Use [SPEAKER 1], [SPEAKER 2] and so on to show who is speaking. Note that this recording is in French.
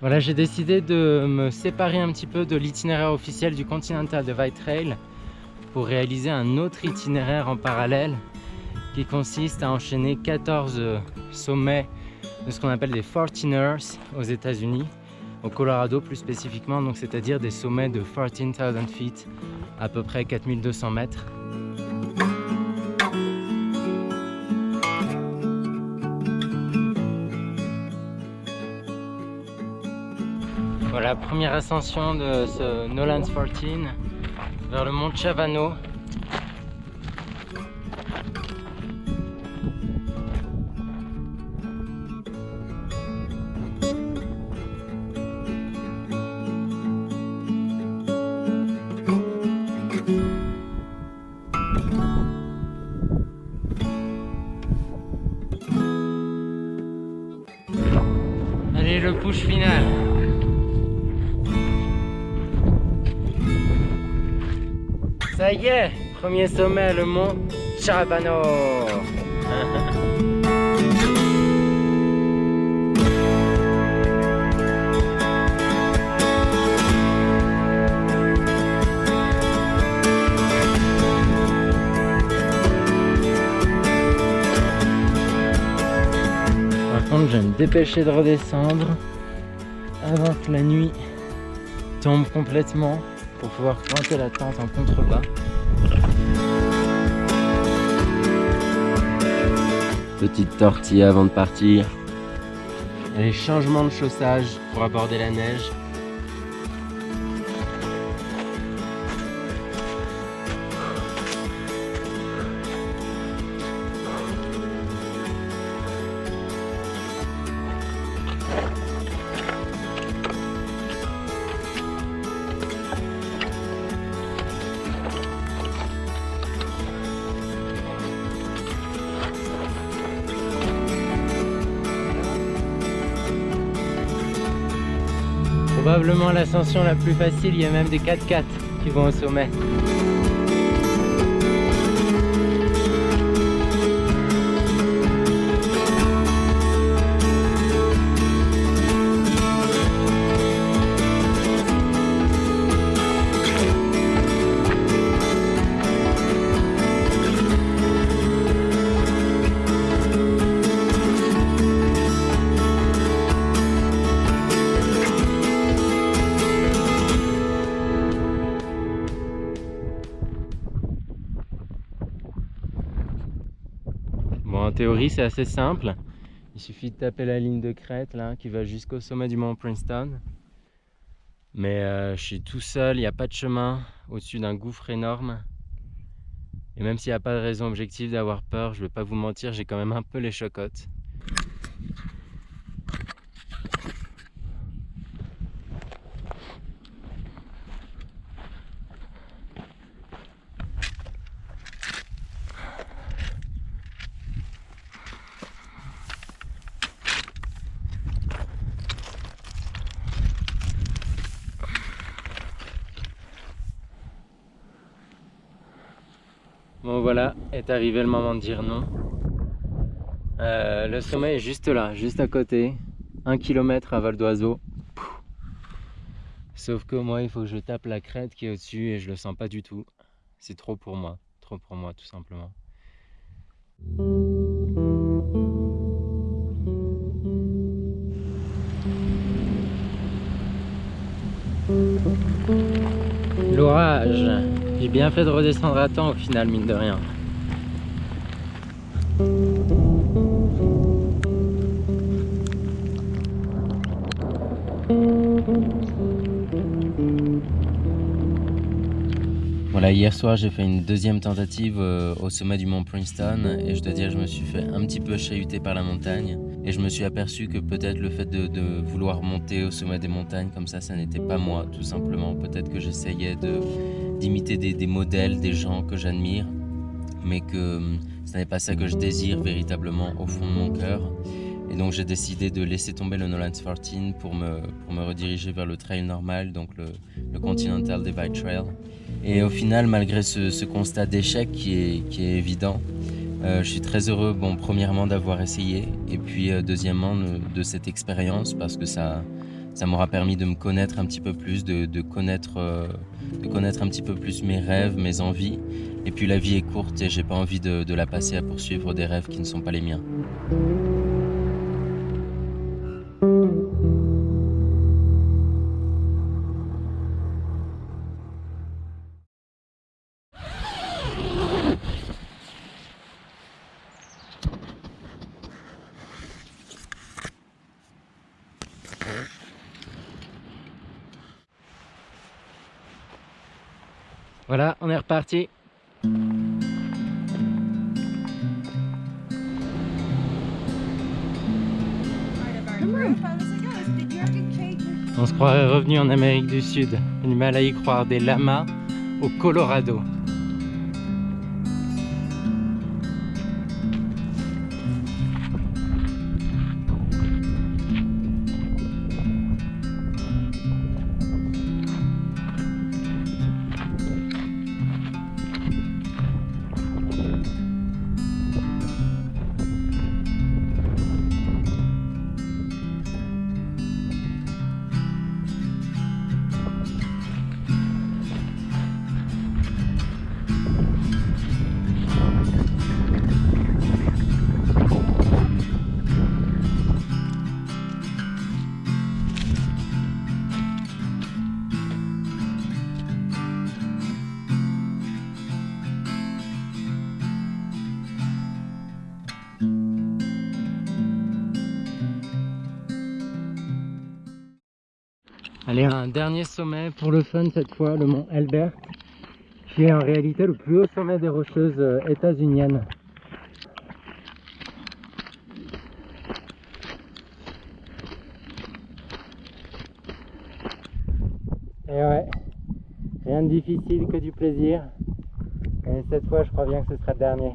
[SPEAKER 1] Voilà, j'ai décidé de me séparer un petit peu de l'itinéraire officiel du Continental Divide Trail pour réaliser un autre itinéraire en parallèle qui consiste à enchaîner 14 sommets de ce qu'on appelle des Fortiners aux États-Unis, au Colorado plus spécifiquement, donc c'est-à-dire des sommets de 14,000 feet, à peu près 4200 mètres. Voilà, première ascension de ce Nolan's 14 vers le mont Chavano. Allez, le push final. Ça y est, premier sommet, le mont Chabano. Par contre, je vais me dépêcher de redescendre avant que la nuit tombe complètement pour pouvoir pointer la tente en contrebas. Petite tortille avant de partir. Les changements de chaussage pour aborder la neige. Probablement l'ascension la plus facile, il y a même des 4x4 qui vont au sommet. Théorie, c'est assez simple. Il suffit de taper la ligne de crête là, qui va jusqu'au sommet du mont Princeton. Mais euh, je suis tout seul, il n'y a pas de chemin au-dessus d'un gouffre énorme. Et même s'il n'y a pas de raison objective d'avoir peur, je ne vais pas vous mentir, j'ai quand même un peu les chocottes. Bon voilà, est arrivé le moment de dire non. Euh, le sommet est juste là, juste à côté. Un kilomètre à vol d'oiseau. Sauf que moi, il faut que je tape la crête qui est au-dessus et je le sens pas du tout. C'est trop pour moi, trop pour moi tout simplement. L'orage j'ai bien fait de redescendre à temps au final, mine de rien. Voilà, hier soir j'ai fait une deuxième tentative euh, au sommet du mont Princeton et je dois dire je me suis fait un petit peu chahuter par la montagne et je me suis aperçu que peut-être le fait de, de, vouloir monter au sommet des montagnes comme ça, ça n'était pas moi tout simplement. Peut-être que j'essayais de d'imiter des, modèles, des gens que j'admire, mais que hum, ce n'est pas ça que je désire véritablement au fond de mon cœur. Et donc j'ai décidé de laisser tomber le Nolan's 14 pour me, pour me rediriger vers le trail normal, donc le, Continental Divide Trail. Et au final, malgré ce, constat d'échec qui est, qui est évident, euh, je suis très heureux, bon, premièrement d'avoir essayé, et puis euh, deuxièmement de, de, cette expérience, parce que ça, Ça m'aura permis de me connaître un petit peu plus, de, connaître, euh, de connaître un petit peu plus mes rêves, mes envies. Et puis la vie est courte et j'ai pas envie de la passer à poursuivre des rêves qui ne sont pas les miens. Voilà, on est reparti. On se croirait revenu en Amérique du Sud. On mal à y croire des lamas au Colorado. Allez, un dernier sommet pour le fun cette fois, le mont Elbert, qui est en réalité le plus haut sommet des rocheuses euh, états-uniennes. Et ouais, rien de difficile que du plaisir. Et cette fois, je crois bien que ce sera le dernier.